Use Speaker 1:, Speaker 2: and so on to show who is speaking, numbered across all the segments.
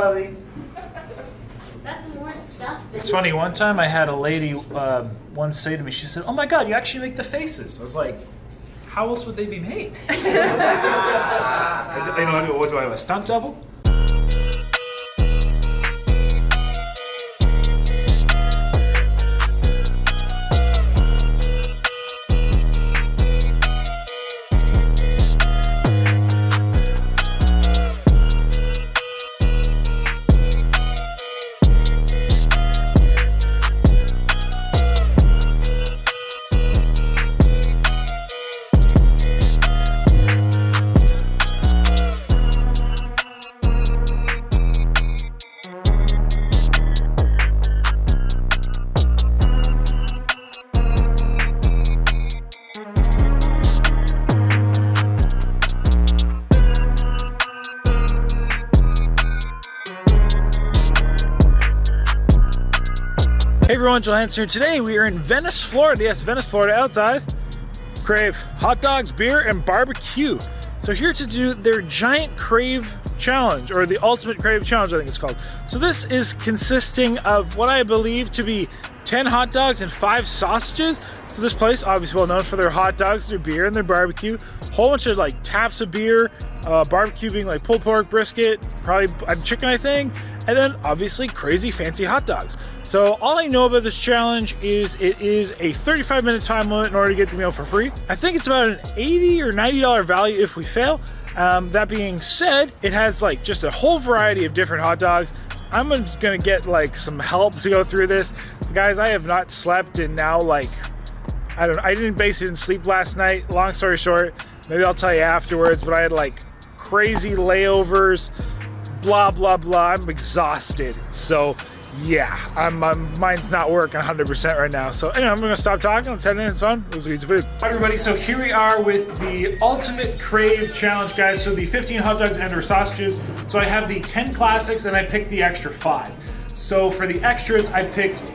Speaker 1: You buddy.
Speaker 2: That's more stuff.
Speaker 3: It's funny. One time I had a lady um, once say to me, she said, "Oh my God, you actually make the faces." I was like, "How else would they be made?" I do- you know, what do I have? A stunt double? Everyone, here. Today we are in Venice, Florida. Yes, Venice, Florida, outside. Crave hot dogs, beer, and barbecue. So here to do their giant crave challenge, or the ultimate crave challenge, I think it's called. So this is consisting of what I believe to be 10 hot dogs and five sausages. So this place, obviously well known for their hot dogs, their beer, and their barbecue. Whole bunch of like taps of beer, uh, barbecue being like pulled pork, brisket, probably uh, chicken, I think, and then obviously crazy fancy hot dogs. So all I know about this challenge is it is a 35 minute time limit in order to get the meal for free. I think it's about an 80 or 90 dollar value if we fail. Um, that being said, it has like just a whole variety of different hot dogs. I'm just gonna get like some help to go through this. Guys, I have not slept in now like I don't know, I didn't base it in sleep last night. Long story short, maybe I'll tell you afterwards, but I had like crazy layovers, blah blah blah. I'm exhausted. So yeah, I'm, my mind's not working 100% right now. So anyway, I'm gonna stop talking. Let's head in. It's fun. Let's eat some food. Hi everybody. So here we are with the ultimate crave challenge, guys. So the 15 hot dogs and or sausages. So I have the 10 classics and I picked the extra five. So for the extras, I picked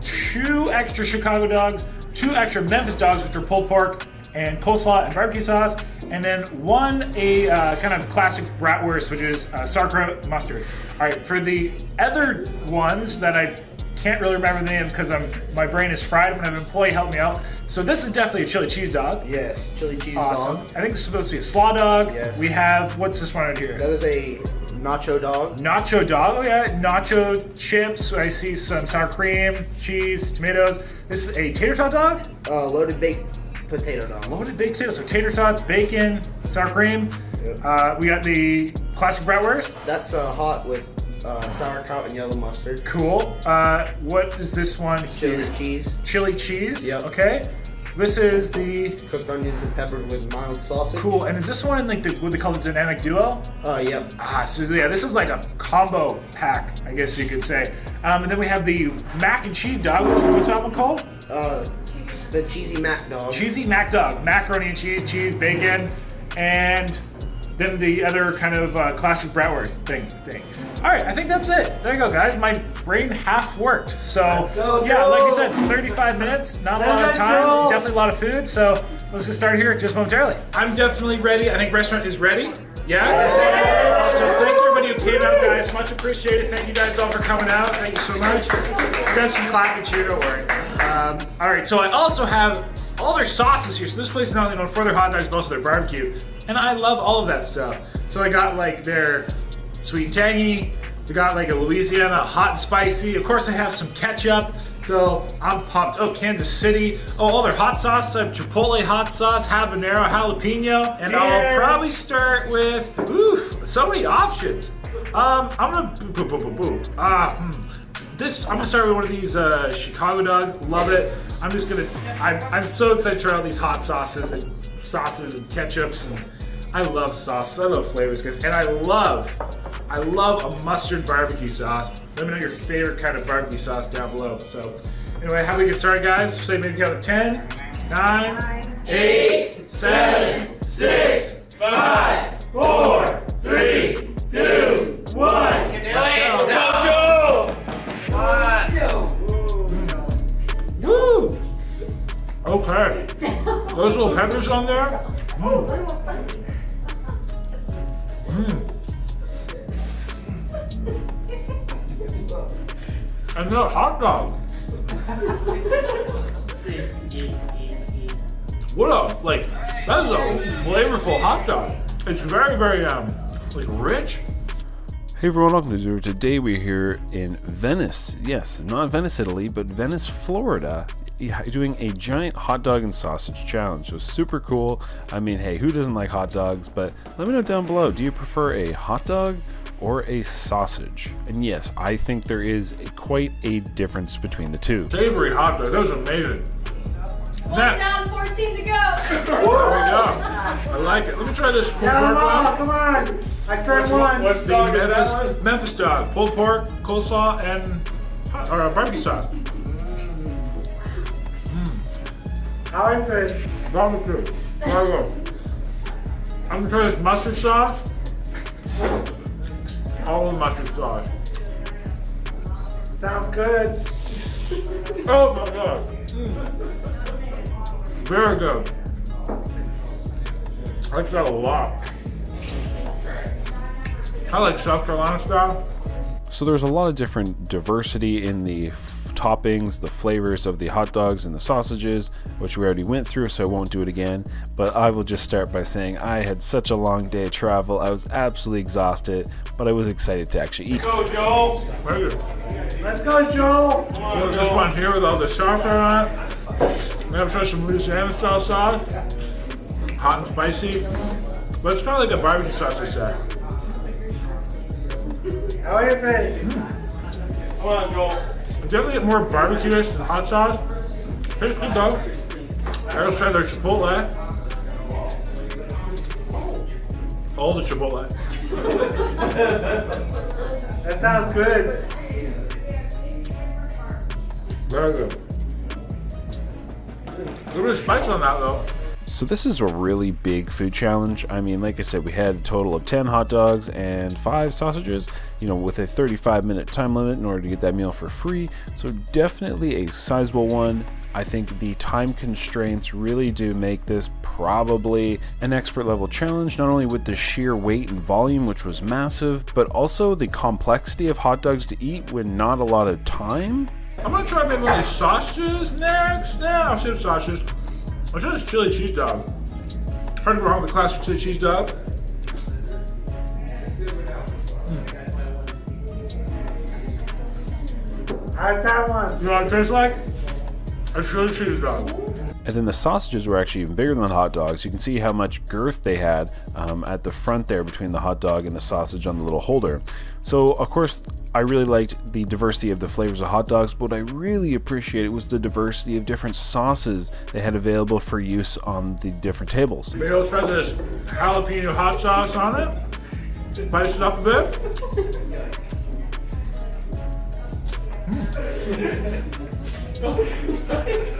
Speaker 3: two extra Chicago dogs, two extra Memphis dogs, which are pulled pork and coleslaw and barbecue sauce, and then one a uh, kind of classic bratwurst, which is uh, sauerkraut mustard. All right, for the other ones that I can't really remember the name because I'm my brain is fried. I'm gonna have an employee help me out. So this is definitely a chili cheese dog.
Speaker 4: Yes, chili cheese
Speaker 3: Awesome.
Speaker 4: dog.
Speaker 3: I think it's supposed to be a slaw dog.
Speaker 4: Yes.
Speaker 3: We have what's this one right here?
Speaker 4: That is a nacho dog.
Speaker 3: Nacho dog. Oh yeah, nacho chips. I see some sour cream, cheese, tomatoes. This is a tater tot dog.
Speaker 4: Uh, loaded baked potato dog.
Speaker 3: Loaded baked potatoes. So tater tots, bacon, sour cream.
Speaker 4: Yep.
Speaker 3: Uh, we got the classic bratwurst.
Speaker 4: That's uh, hot with uh, sauerkraut and yellow mustard.
Speaker 3: Cool. Uh, what is this one
Speaker 4: Chili
Speaker 3: here?
Speaker 4: cheese,
Speaker 3: Chili cheese.
Speaker 4: Yep.
Speaker 3: Okay. This is the
Speaker 4: cooked onions and peppered with mild sausage.
Speaker 3: cool. And is this one like the what they call the dynamic duo?
Speaker 4: Uh, yep.
Speaker 3: Ah, so yeah, this is like a combo pack, I guess you could say. Um, and then we have the mac and cheese dog. What's, what's that one called?
Speaker 4: Uh, the cheesy mac dog.
Speaker 3: Cheesy mac dog, macaroni and cheese, cheese, bacon, and then the other kind of uh, classic bratwurst thing. Thing. All right, I think that's it. There you go, guys. My brain half worked. So
Speaker 4: Let's go,
Speaker 3: yeah, like I said, 35 minutes, not a lot of time,
Speaker 1: go.
Speaker 3: definitely a lot of food. So let's get started here just momentarily. I'm definitely ready. I think restaurant is ready. Yeah. So thank you everybody who came out, guys. Much appreciated. Thank you guys all for coming out. Thank you so much. You guys can clap and cheer. Don't worry. Um, all right. So I also have all their sauces here. So this place is not only known for their hot dogs, but also their barbecue, and I love all of that stuff. So I got like their sweet and tangy. We got like a Louisiana hot and spicy. Of course, I have some ketchup. So I'm pumped. Oh, Kansas City. Oh, all their hot sauce. I have Chipotle hot sauce, habanero, jalapeno, and I'll probably start with. Oof, so many options. Um, I'm gonna boo boo boo boo boo. Ah, hmm. This I'm gonna start with one of these uh, Chicago dogs. Love it. I'm just gonna. I'm, I'm so excited to try all these hot sauces and sauces and ketchups and I love sauce. I love flavors, guys, and I love, I love a mustard barbecue sauce. Let me know your favorite kind of barbecue sauce down below. So, anyway, how do we get started, guys? Say maybe count of 10, 9, 8, 7, 6, 5, 4, 3, 2, 1. Let's go. Okay. Those little peppers on there. Mm. Mm. And the hot dog. What a, like, that is a flavorful hot dog. It's very, very, um, like rich.
Speaker 1: Hey everyone, welcome to Zero. Today we're here in Venice. Yes, not Venice, Italy, but Venice, Florida doing a giant hot dog and sausage challenge. So super cool. I mean, hey, who doesn't like hot dogs? But let me know down below, do you prefer a hot dog or a sausage? And yes, I think there is a, quite a difference between the two.
Speaker 3: Savory hot dog. That was amazing.
Speaker 2: One
Speaker 3: Next.
Speaker 2: down, 14 to go.
Speaker 3: There we go. I like it. Let me try this pulled
Speaker 4: Come
Speaker 3: pork
Speaker 4: on, come on. I turned one.
Speaker 3: What's the Memphis, Memphis dog? Pulled pork, coleslaw, and hot- or uh, barbecue sauce.
Speaker 4: How is it?
Speaker 3: Barbecue. Go. I'm gonna try this mustard sauce. All the mustard sauce.
Speaker 4: Sounds good.
Speaker 3: Oh my gosh. Mm. Very good. I like that a lot. I like South Carolina style.
Speaker 1: So there's a lot of different diversity in the toppings, the flavors of the hot dogs and the sausages, which we already went through, so I won't do it again. But I will just start by saying I had such a long day of travel. I was absolutely exhausted, but I was excited to actually eat.
Speaker 3: Let's go, Joel.
Speaker 4: Let's go, Joel.
Speaker 3: So this one here with all the chocolate on it. I'm gonna try some Louisiana style sauce. Hot and spicy. But it's kind of like a barbecue sauce, I said.
Speaker 4: How is it?
Speaker 3: Come on, Joel. Definitely get more barbecue-ish than hot sauce. Tastes good though. I also tried their Chipotle. All the Chipotle.
Speaker 4: That sounds good.
Speaker 3: Very good. A little bit of spice on that though.
Speaker 1: So this is a really big food challenge. I mean, like I said, we had a total of 10 hot dogs and 5 sausages, you know, with a 35 minute time limit in order to get that meal for free. So definitely a sizable one. I think the time constraints really do make this probably an expert level challenge, not only with the sheer weight and volume, which was massive, but also the complexity of hot dogs to eat when not a lot of time.
Speaker 3: I'm gonna try of these sausages next. Yeah, I'll save sausages. I'll try this chili cheese dog. Heard to go wrong with the classic chili cheese dog.
Speaker 4: How's that one?
Speaker 3: You know what it tastes like? A chili cheese dog.
Speaker 1: And then the sausages were actually even bigger than the hot dogs. You can see how much girth they had um, at the front there between the hot dog and the sausage on the little holder. So, of course, I really liked the diversity of the flavors of hot dogs, but what I really appreciated it was the diversity of different sauces they had available for use on the different tables.
Speaker 3: Maybe I'll try this jalapeno hot sauce on it. Spice it up a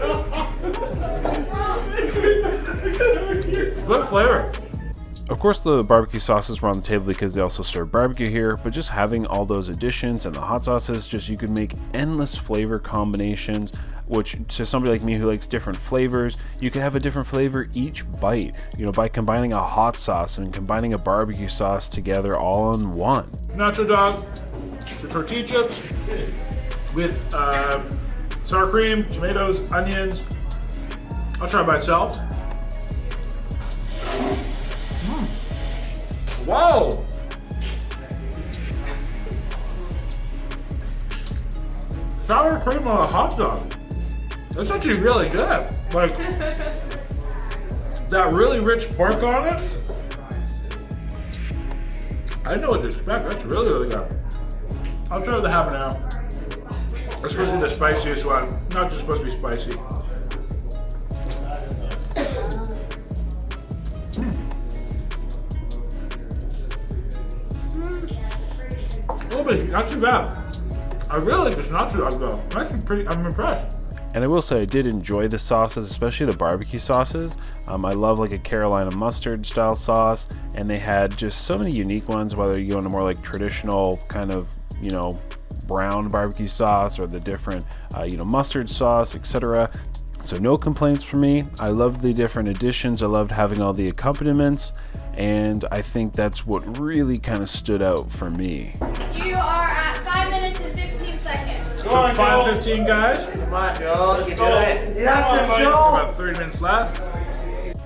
Speaker 3: bit. Good flavor.
Speaker 1: Of course, the barbecue sauces were on the table because they also serve barbecue here, but just having all those additions and the hot sauces, just you could make endless flavor combinations, which to somebody like me who likes different flavors, you could have a different flavor each bite, you know, by combining a hot sauce and combining a barbecue sauce together all in one.
Speaker 3: Nacho dog, so tortilla chips with um, sour cream, tomatoes, onions. I'll try it by itself. Whoa! Sour cream on a hot dog. That's actually really good. Like that really rich pork on it. I know what to expect. That's really, really good. I'll try the habanero. To be the spiciest one. Not just supposed to be spicy. Not too bad. I really like this nacho dog though. I'm actually pretty, I'm impressed.
Speaker 1: And I will say I did enjoy the sauces, especially the barbecue sauces. Um, I love like a Carolina mustard style sauce, and they had just so many unique ones. Whether you go into more like traditional kind of you know brown barbecue sauce or the different uh, you know mustard sauce, etc. So no complaints for me. I loved the different additions. I loved having all the accompaniments, and I think that's what really kind of stood out for me.
Speaker 3: So 5.15 guys.
Speaker 4: Come on, Joel. You can do it.
Speaker 3: About 30 minutes left.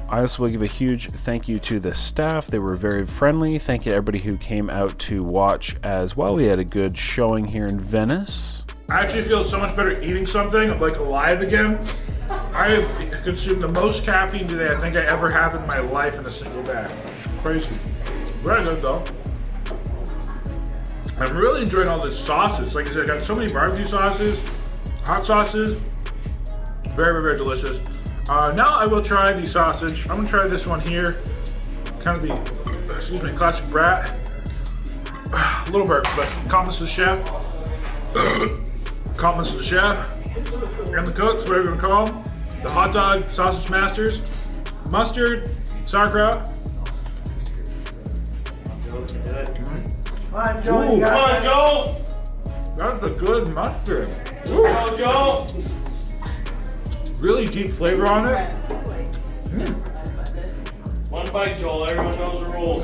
Speaker 1: I also will give a huge thank you to the staff. They were very friendly. Thank you to everybody who came out to watch as well. We had a good showing here in Venice.
Speaker 3: I actually feel so much better eating something. I'm like alive again. I have consumed the most caffeine today I think I ever have in my life in a single day. Crazy. Very good though. I'm really enjoying all the sauces. Like I said, I got so many barbecue sauces, hot sauces. Very, very, very delicious. Uh, now I will try the sausage. I'm gonna try this one here. Kind of the, excuse me, classic brat. A little bit, but compliments to the chef. compliments to the chef and the cooks, whatever you want to call them. The hot dog sausage masters, mustard, sauerkraut.
Speaker 4: Come on, Joel.
Speaker 3: Ooh.
Speaker 5: Come on, Joel!
Speaker 3: That's a good mustard.
Speaker 5: Come on, Joel!
Speaker 3: Really deep flavor on it.
Speaker 5: One bite, Joel. Everyone knows the rules.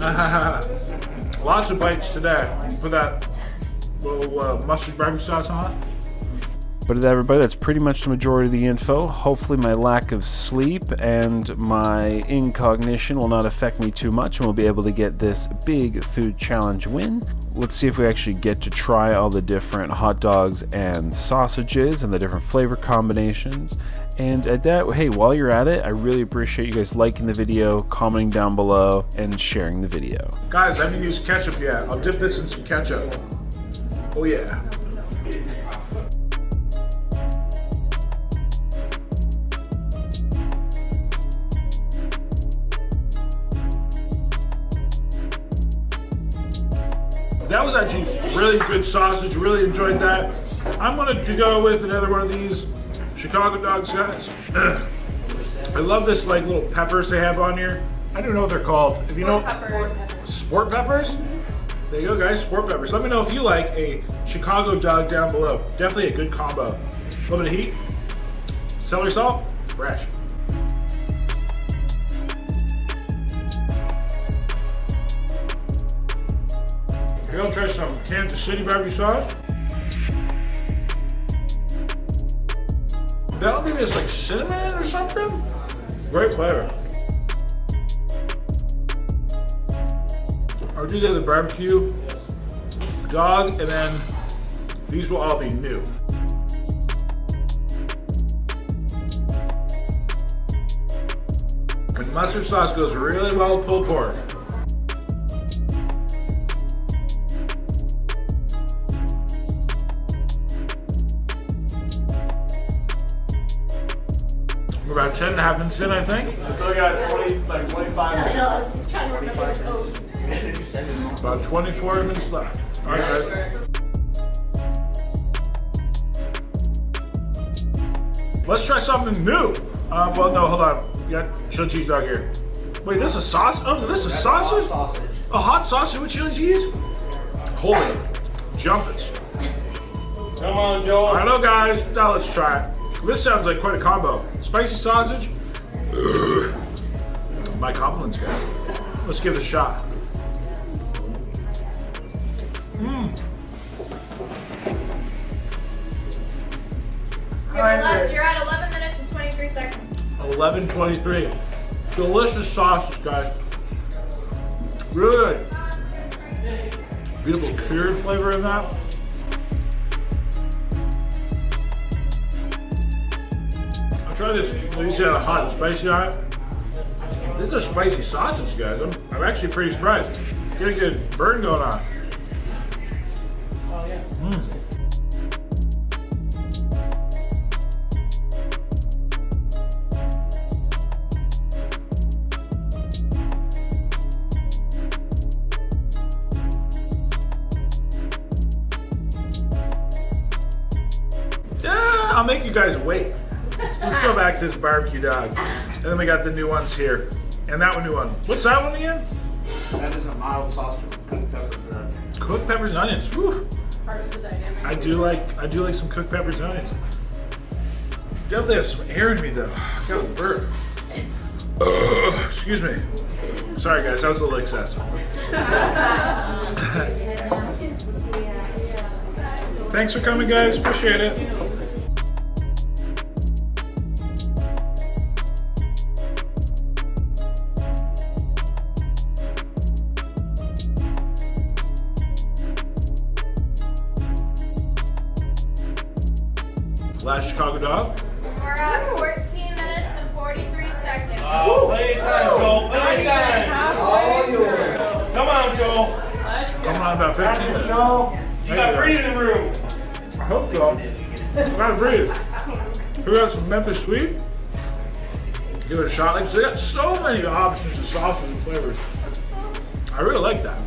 Speaker 3: Lots of bites today. Put that little uh, mustard barbecue sauce on it.
Speaker 1: But everybody, that's pretty much the majority of the info. Hopefully, my lack of sleep and my incognition will not affect me too much, and we'll be able to get this big food challenge win. Let's see if we actually get to try all the different hot dogs and sausages and the different flavor combinations. And at that, hey, while you're at it, I really appreciate you guys liking the video, commenting down below, and sharing the video.
Speaker 3: Guys, I haven't used ketchup yet. I'll dip this in some ketchup. Oh yeah. That was actually really good sausage. Really enjoyed that. I'm gonna go with another one of these Chicago dogs, guys. I love this like little peppers they have on here. I don't know what they're called. If you know, sport peppers. There you go, guys. Sport peppers. Let me know if you like a Chicago dog down below. Definitely a good combo. A little bit of heat, celery salt, fresh. I'll try some Kansas City barbecue sauce. That'll give this like cinnamon or something. Great flavor. I'll do the barbecue, dog, and then these will all be new. And mustard sauce goes really well with pulled pork. About 10 and a half minutes in, I think.
Speaker 5: Still got 20, like 25 minutes.
Speaker 3: About 24 minutes left. All right, guys. Let's try something new. Uh, well, no, hold on. You got chili cheese dog here. Wait, this is sauce? Oh, this is sausage? A hot sausage with chili cheese? Holy jumpers.
Speaker 5: Come on, Joel.
Speaker 3: I know, guys. Now let's try it. This sounds like quite a combo. Spicy sausage. My compliments, guys. Let's give it a shot.
Speaker 2: Mm. You're 11 you're at 11 minutes and 23 seconds.
Speaker 3: 1123. Delicious sausage, guys. Really good. Beautiful cured flavor in that. Try this. Least had a hot and spicy it. This is a spicy sausage, guys. I'm, I'm actually pretty surprised. Getting a good burn going on. Hmm. Yeah, I'll make you guys wait. Let's, let's go back to this barbecue dog. And then we got the new ones here. And that one new one. What's that one again?
Speaker 4: That is a mild sauce with cooked peppers and onions.
Speaker 3: Cooked peppers and onions. Whew.
Speaker 2: Part of the dynamic.
Speaker 3: I do like I do like some cooked peppers and onions. Definitely have some air in me though. I got a burp. Ugh, excuse me. Sorry guys, that was a little excessive. Thanks for coming, guys. Appreciate it. Last Chicago dog.
Speaker 2: We're at 14 minutes and 43 seconds.
Speaker 5: Uh, oh, plenty of time, Joel. Plenty of time. Come on, Joel.
Speaker 3: Come on, about 15 minutes.
Speaker 5: You got breathing in the room.
Speaker 3: I hope so. Gotta breathe. We got some Memphis sweet. Give it a shot. Like so they got so many options of sauces and flavors. I really like that.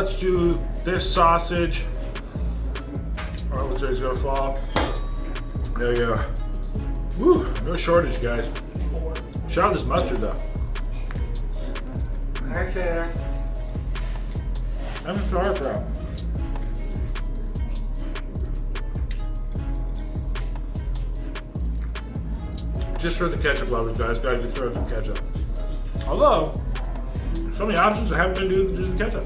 Speaker 3: Let's do this sausage. Oh, looks like it's gonna fall. There you go. Woo, no shortage, guys. Shout out this mustard though.
Speaker 4: Right there.
Speaker 3: I'm sauerkraut. Just for the ketchup lovers, guys. Gotta throw some ketchup. Although, so many options, I haven't been doing, doing ketchup.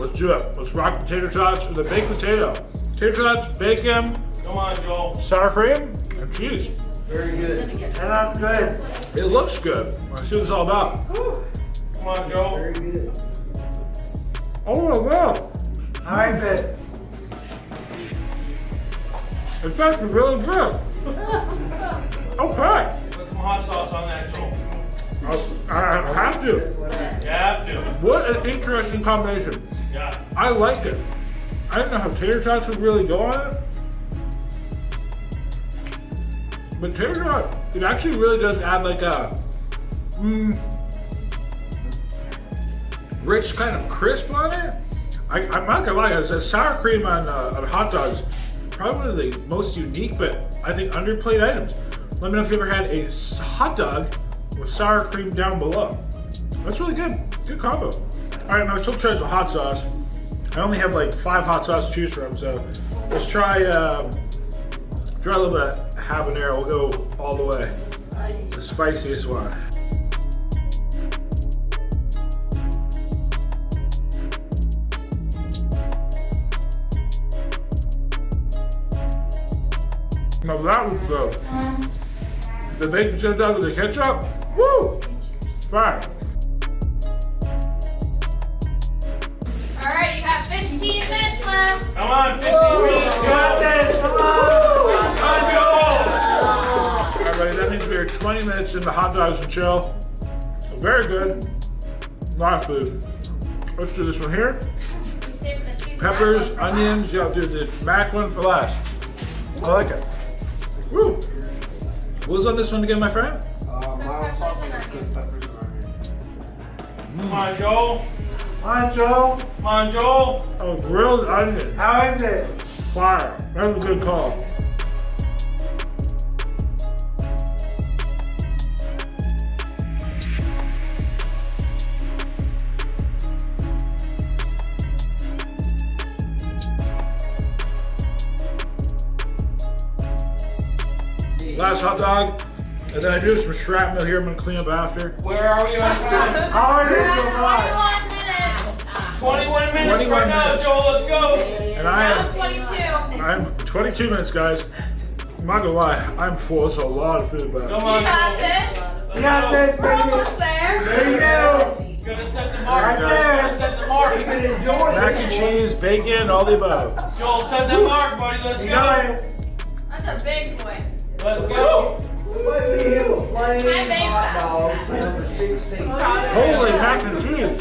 Speaker 3: Let's do it. Let's rock potato tots with a baked potato. Potato tots, bacon,
Speaker 5: Come on, Joel.
Speaker 3: sour cream, and cheese.
Speaker 4: Very good. That's good.
Speaker 3: It looks good. Let's see what it's all about.
Speaker 5: Come on, Joel.
Speaker 4: Very good.
Speaker 3: Oh my god.
Speaker 4: How is it?
Speaker 3: It's actually really good. Okay.
Speaker 5: Put some hot sauce on that, Joel.
Speaker 3: I, I have to.
Speaker 5: You have to.
Speaker 3: What an interesting combination.
Speaker 5: Yeah.
Speaker 3: I like it. I didn't know how tater tots would really go on it. But tater tot, it actually really does add like a mm, rich kind of crisp on it. I, I'm not gonna lie, guys, sour cream on, uh, on hot dogs, probably one of the most unique, but I think underplayed items. Let me know if you ever had a hot dog with sour cream down below. That's really good. Good combo. All right, my still tries with hot sauce. I only have like five hot sauce to choose from, so let's try um, try a little bit of habanero. We'll go all the way. The spiciest one. Now that was good. The baked potato with the ketchup, woo! Fire.
Speaker 5: Come on, 15 minutes, Joel.
Speaker 4: Come on.
Speaker 5: Joel.
Speaker 3: All right, buddy, that means we're 20 minutes into hot dogs and chill. Very good. A lot of food. Let's do this one here. Peppers, onions. Yeah, I'll do the mac one for last. I like it. Woo! What was on this one again, my friend?
Speaker 5: Come on, Joel.
Speaker 4: Come on, Joe.
Speaker 5: Come on, Joel.
Speaker 3: Oh, grilled onion.
Speaker 4: How is it?
Speaker 3: Fire. That was a good call. Last hot dog. And then I do some shrapnel here I'm gonna clean up after.
Speaker 5: Where are we on time?
Speaker 4: How is
Speaker 2: We're
Speaker 4: it so far?
Speaker 2: at 21 minutes.
Speaker 5: 21 minutes
Speaker 3: 21
Speaker 5: right now,
Speaker 3: minutes.
Speaker 5: Joel. Let's go.
Speaker 3: And I am
Speaker 2: 22.
Speaker 3: I'm 22 minutes, guys. I'm not gonna lie, I'm full. It's a lot of food, but
Speaker 5: Come
Speaker 2: You got this.
Speaker 5: Let's
Speaker 4: We got
Speaker 5: go.
Speaker 4: this,
Speaker 2: We're
Speaker 4: baby.
Speaker 2: almost there.
Speaker 4: There you go.
Speaker 5: Gonna set the mark.
Speaker 4: Right there.
Speaker 5: Gonna set the mark.
Speaker 4: You can enjoy it.
Speaker 3: mac and cheese, bacon, all the above.
Speaker 5: Joel, set the mark, buddy. Let's
Speaker 4: You
Speaker 5: go.
Speaker 2: That's a big boy.
Speaker 5: Let's go.
Speaker 2: I made that.
Speaker 3: Holy mac and cheese!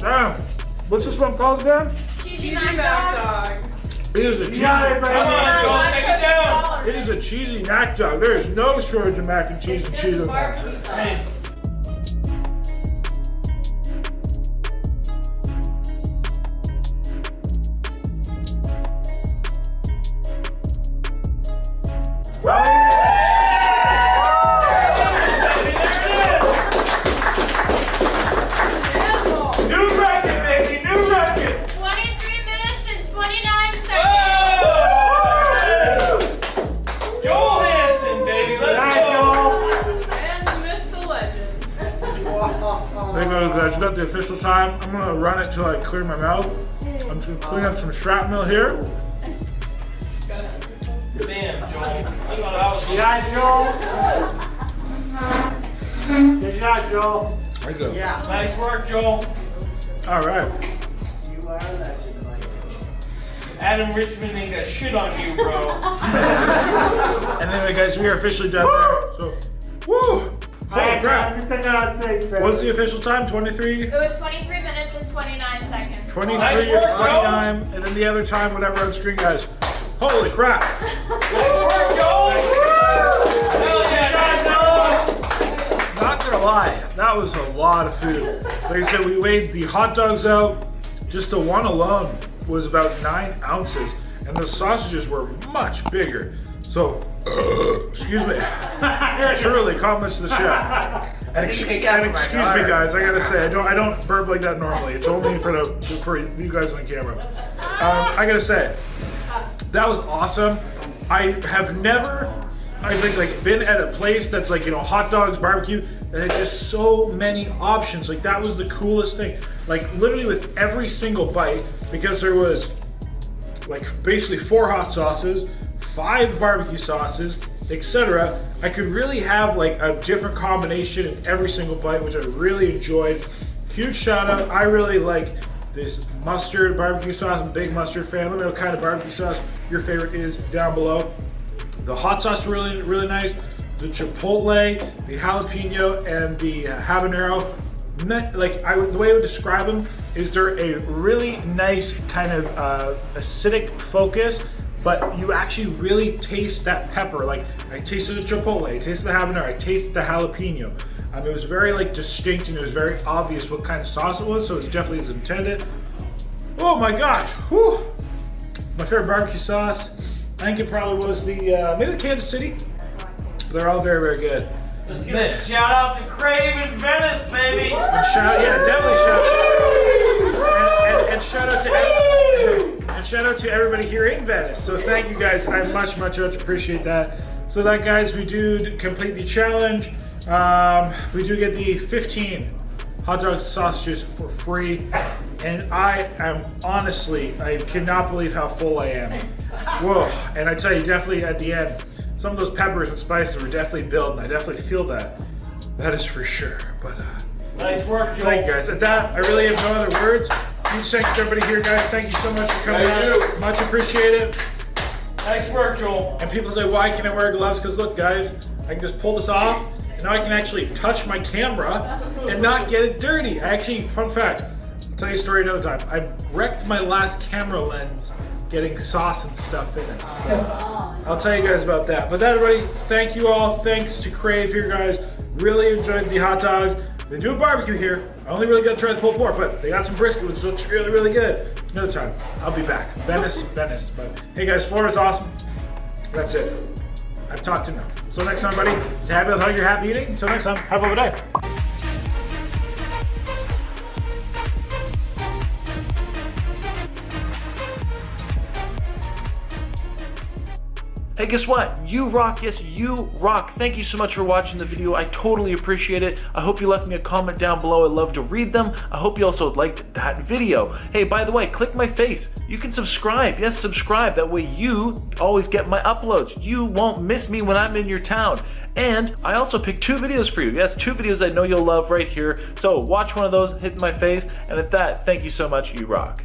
Speaker 3: Damn. What's this one called again?
Speaker 2: Cheesy mac dog.
Speaker 3: It is a
Speaker 4: You
Speaker 3: cheesy.
Speaker 4: got it,
Speaker 5: Come on. Joel. Take it down.
Speaker 3: It is a cheesy mac dog. There is no shortage of mac and cheese and cheese in there.
Speaker 5: Hey,
Speaker 3: it clear my mouth. I'm just gonna clean up some shrapnel here.
Speaker 5: Damn, Joel. Look at how
Speaker 3: Good job, Joel. Good job, Joel. There you go.
Speaker 5: Nice work, Joel.
Speaker 3: All right.
Speaker 5: Adam Richman ain't got shit on you, bro.
Speaker 3: And anyway, guys, we are officially done there. So, woo! Holy crap. What's the official time? 23?
Speaker 2: It was 23
Speaker 3: 23
Speaker 5: Nice
Speaker 3: or
Speaker 5: work.
Speaker 3: 29, and then the other time, whatever on screen, guys. Holy crap!
Speaker 5: Nice work, yeah.
Speaker 3: Not gonna lie, that was a lot of food. Like I said, we weighed the hot dogs out. Just the one alone was about nine ounces, and the sausages were much bigger. So, excuse me. Truly, compliments to the chef. And, ex- and excuse me, guys. I gotta say, I don't, I don't burp like that normally. It's only for the for you guys on camera. Um, I gotta say, that was awesome. I have never, I think, like been at a place that's like you know hot dogs, barbecue, and it's just so many options. Like that was the coolest thing. Like literally with every single bite, because there was like basically four hot sauces, five barbecue sauces, etc. I could really have like a different combination in every single bite, which I really enjoyed. Huge shout out! I really like this mustard barbecue sauce. I'm a big mustard fan. Let me know what kind of barbecue sauce your favorite is down below. The hot sauce really really nice. The chipotle, the jalapeno, and the habanero. Like I the way I would describe them is they're a really nice kind of uh, acidic focus, but you actually really taste that pepper. Like I tasted the chipotle, I tasted the habanero, I tasted the jalapeno. Um, it was very like distinct and it was very obvious what kind of sauce it was, so it's definitely as intended. Oh my gosh! Whew. My favorite barbecue sauce. I think it probably was the uh, maybe the Kansas City. They're all very very good.
Speaker 5: Let's give a shout out to Crave in Venice, baby.
Speaker 3: And shout, yeah, definitely shout. And, and, and shout out to ev- and shout out to everybody here in Venice. So thank you guys. I much much much appreciate that. So that guys, we do complete the challenge. Um, we do get the 15 hot dogs sausages for free, and I am honestly, I cannot believe how full I am. Whoa! And I tell you, definitely at the end, some of those peppers and spices were definitely building. And I definitely feel that. That is for sure. But. Uh,
Speaker 5: Nice work, Joel.
Speaker 3: Thank you guys. At that, I really have no other words. Huge thanks to everybody here, guys. Thank you so much for coming
Speaker 5: Thank
Speaker 3: out. Much appreciated.
Speaker 5: Nice work, Joel.
Speaker 3: And people say, why can I wear gloves? Because look, guys, I can just pull this off. And now I can actually touch my camera and not get it dirty. I actually, fun fact, I'll tell you a story another time. I wrecked my last camera lens getting sauce and stuff in it. So I'll tell you guys about that. But that, everybody, thank you all. Thanks to Crave here, guys. Really enjoyed the hot dogs. They do a barbecue here. I only really got to try the pulled pork, but they got some brisket, which looks really, really good. Another time, I'll be back. Venice, Venice. But hey, guys, Florida's awesome. That's it. I've talked enough. So next time, buddy, stay happy with how you're happy eating. Until next time, have a good day.
Speaker 6: Hey, guess what? You rock. Yes, you rock. Thank you so much for watching the video. I totally appreciate it. I hope you left me a comment down below. I'd love to read them. I hope you also liked that video. Hey, by the way, click my face. You can subscribe. Yes, subscribe. That way you always get my uploads. You won't miss me when I'm in your town. And I also picked two videos for you. Yes, two videos I know you'll love right here. So watch one of those, hit my face. And at that, thank you so much. You rock.